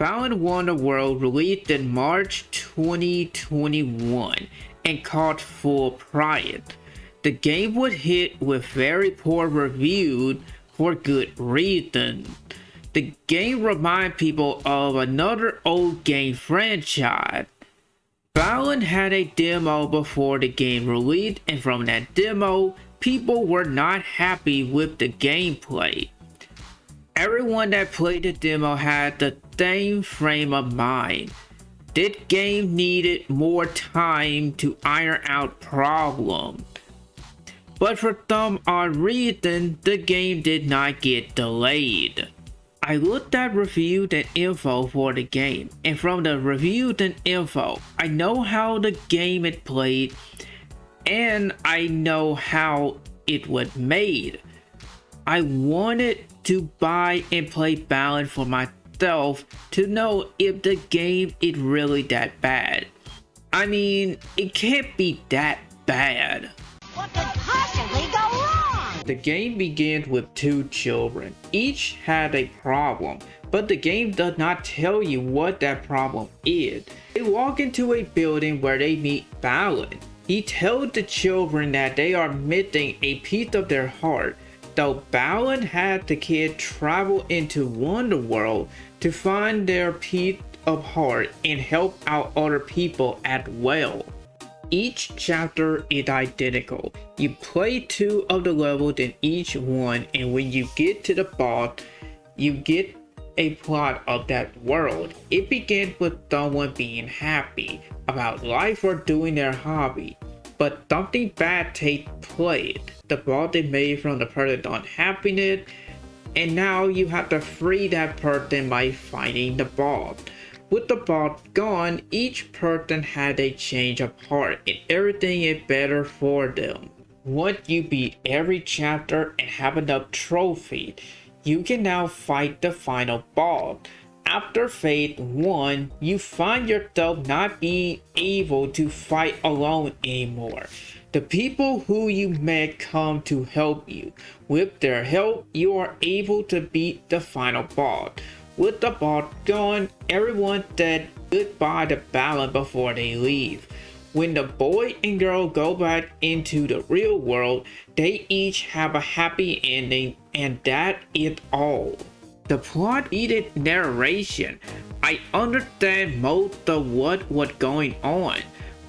Balan Wonderworld released in March 2021 and caught full prior. The game was hit with very poor reviews for good reason. The game reminds people of another old game franchise. Balan had a demo before the game released and from that demo, people were not happy with the gameplay. Everyone that played the demo had the same frame of mind. This game needed more time to iron out problems. But for some odd reason, the game did not get delayed. I looked at reviews and info for the game, and from the reviews and info, I know how the game is played, and I know how it was made. I wanted to buy and play Balan for myself to know if the game is really that bad. I mean, it can't be that bad. What could possibly go wrong? The game begins with two children. Each had a problem, but the game does not tell you what that problem is. They walk into a building where they meet Balan. He tells the children that they are missing a piece of their heart though Balan had the kid travel into Wonderworld to find their piece of heart and help out other people as well. Each chapter is identical. You play two of the levels in each one and when you get to the boss, you get a plot of that world. It begins with someone being happy about life or doing their hobby but something bad takes place. The ball they made from the person unhappiness, and now you have to free that person by finding the ball. With the ball gone, each person had a change of heart and everything is better for them. Once you beat every chapter and have enough trophy, you can now fight the final boss. After Phase 1, you find yourself not being able to fight alone anymore. The people who you met come to help you. With their help, you are able to beat the final boss. With the boss gone, everyone said goodbye to Balan before they leave. When the boy and girl go back into the real world, they each have a happy ending and that is all. The plot needed narration. I understand most of what was going on,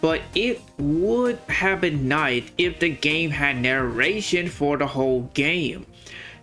but it would have been nice if the game had narration for the whole game.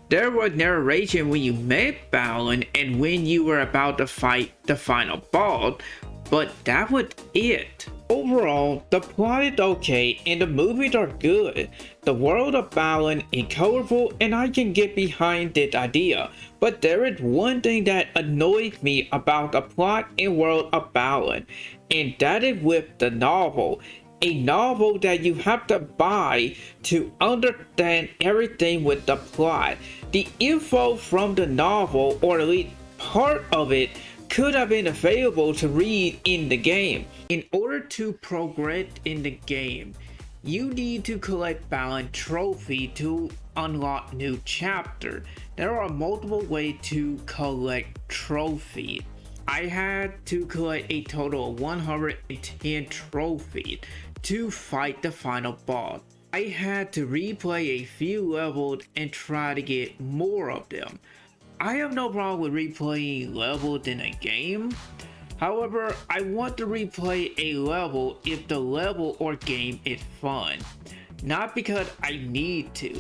There was narration when you met Balan and when you were about to fight the final boss, but that was it. Overall, the plot is okay and the movies are good. The world of Balan is colorful and I can get behind this idea, but there is one thing that annoys me about the plot and world of Balan, and that is with the novel. A novel that you have to buy to understand everything with the plot. The info from the novel, or at least part of it, could have been available to read in the game. In order to progress in the game, you need to collect Balan Trophy to unlock new chapter. There are multiple ways to collect trophies. I had to collect a total of 110 trophies to fight the final boss. I had to replay a few levels and try to get more of them. I have no problem with replaying levels in a game. However, I want to replay a level if the level or game is fun. Not because I need to.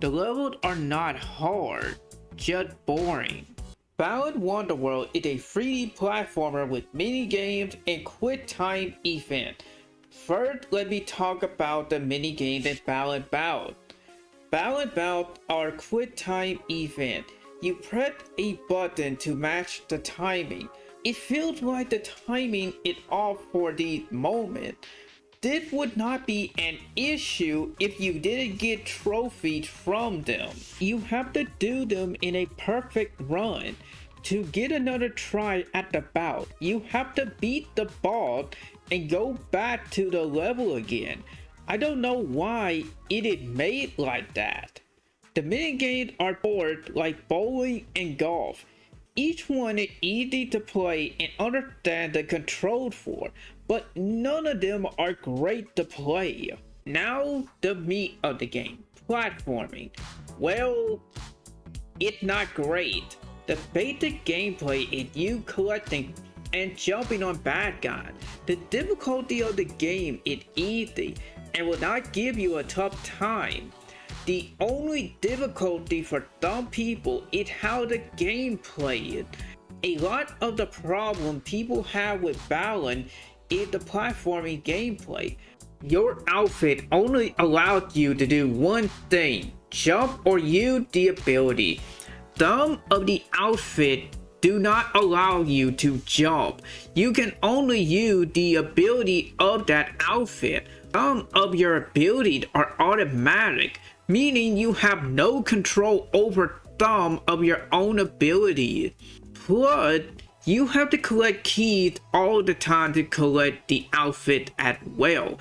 The levels are not hard, just boring. Balan Wonderworld is a 3D platformer with mini games and quick time event. First, let me talk about the mini games in Balan Bout. Balan Bout are quick time event. You press a button to match the timing. It feels like the timing is off for the moment. This would not be an issue if you didn't get trophies from them. You have to do them in a perfect run. To get another try at the bout, you have to beat the ball and go back to the level again. I don't know why it is made like that. The minigames are bored like bowling and golf. Each one is easy to play and understand the controls for, but none of them are great to play. Now, the meat of the game, platforming. Well, it's not great. The basic gameplay is you collecting and jumping on bad guys. The difficulty of the game is easy and will not give you a tough time. The only difficulty for some people is how the game played. A lot of the problem people have with Balan is the platforming gameplay. Your outfit only allowed you to do one thing, jump or use the ability. Some of the outfit do not allow you to jump. You can only use the ability of that outfit. Some of your abilities are automatic, meaning you have no control over some of your own ability. Plus, you have to collect keys all the time to collect the outfit as well.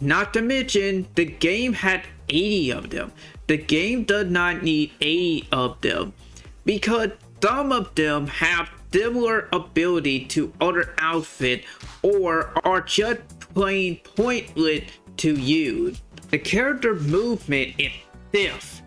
Not to mention, the game had 80 of them. The game does not need 80 of them because some of them have similar ability to other outfit or are just plain pointless to use. The character movement is stiff,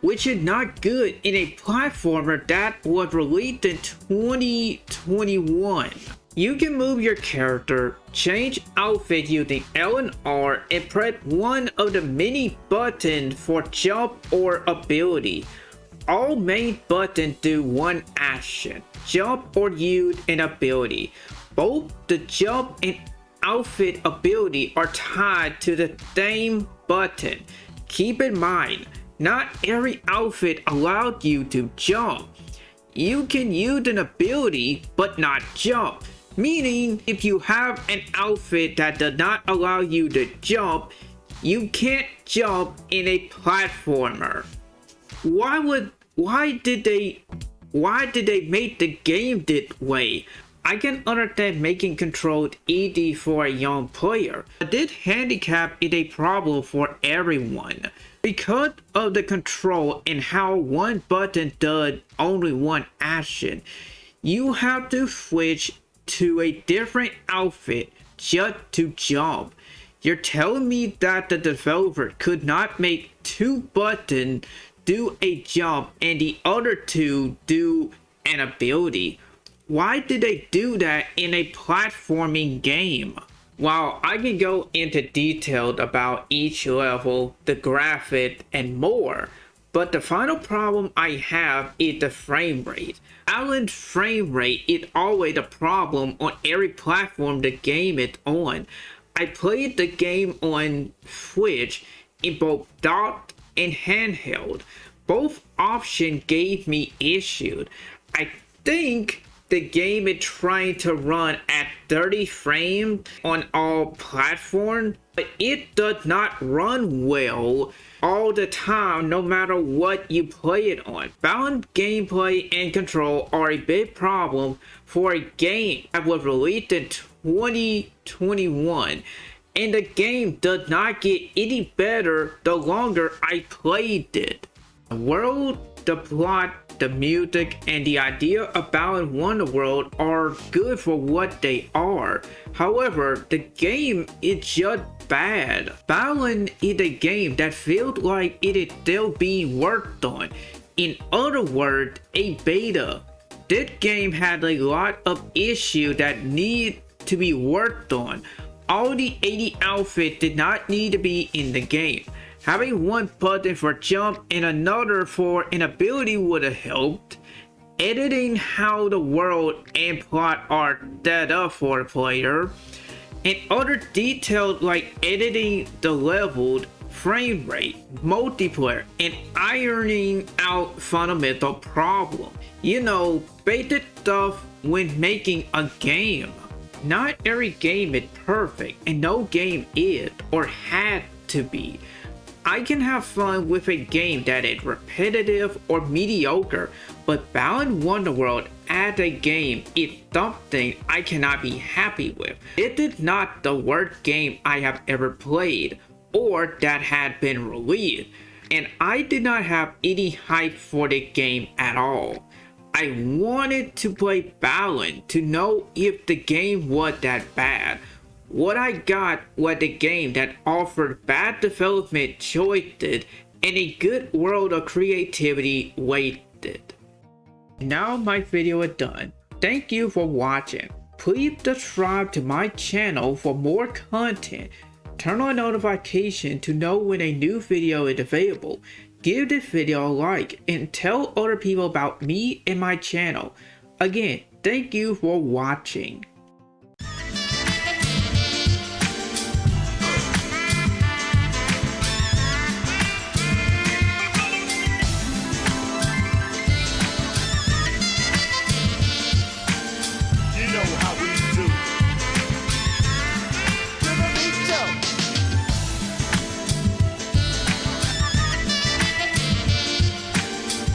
which is not good in a platformer that was released in 2021. You can move your character, change outfit using L and R and press one of the many buttons for jump or ability all main buttons do one action, jump or use an ability. Both the jump and outfit ability are tied to the same button. Keep in mind, not every outfit allows you to jump. You can use an ability but not jump. Meaning, if you have an outfit that does not allow you to jump, you can't jump in a platformer why would why did they why did they make the game this way? I can understand making control easy for a young player, but this handicap is a problem for everyone. Because of the control and how one button does only one action, you have to switch to a different outfit just to jump. You're telling me that the developer could not make two buttons do a jump and the other two do an ability. Why did they do that in a platforming game? While I can go into detail about each level, the graphic, and more, but the final problem I have is the frame rate. Balan's frame rate is always a problem on every platform the game is on. I played the game on Switch in both docked and handheld. Both options gave me issues. I think the game is trying to run at 30 frames on all platforms, but it does not run well all the time no matter what you play it on. Balan's gameplay and control are a big problem for a game that was released in 2021 and the game does not get any better the longer I played it. The world, the plot, the music, and the idea of Balan Wonderworld are good for what they are. However, the game is just bad. Balan is a game that feels like it is still being worked on. In other words, a beta. This game had a lot of issues that need to be worked on. All the 80 outfits did not need to be in the game. Having one button for jump and another for an ability would have helped. Editing how the world and plot are set up for the player. And other details like editing the leveled frame rate, multiplayer, and ironing out fundamental problems. You know, basic stuff when making a game. Not every game is perfect, and no game is or had to be. I can have fun with a game that is repetitive or mediocre, but Balan Wonderworld as a game is something I cannot be happy with. It is not the worst game I have ever played, or that had been released, and I did not have any hype for the game at all. I wanted to play Balan to know if the game was that bad. What I got was a game that offered bad development choices and a good world of creativity waited. Now my video is done. Thank you for watching. Please subscribe to my channel for more content. Turn on notification to know when a new video is available. Give this video a like and tell other people about me and my channel. Again, thank you for watching.